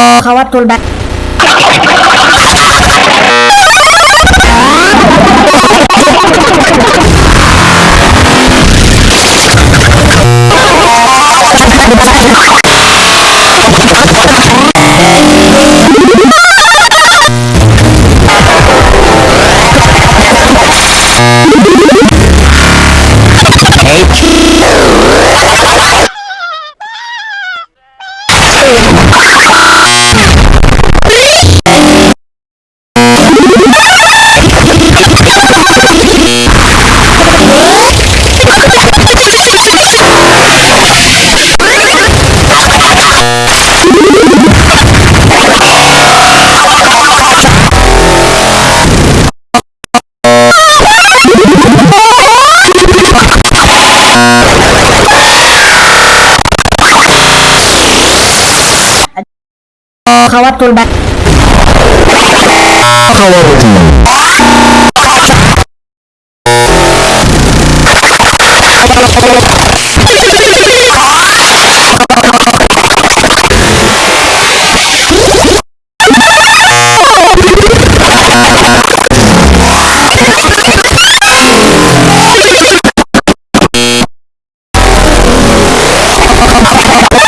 Khawatul ba khawatul bat khawati you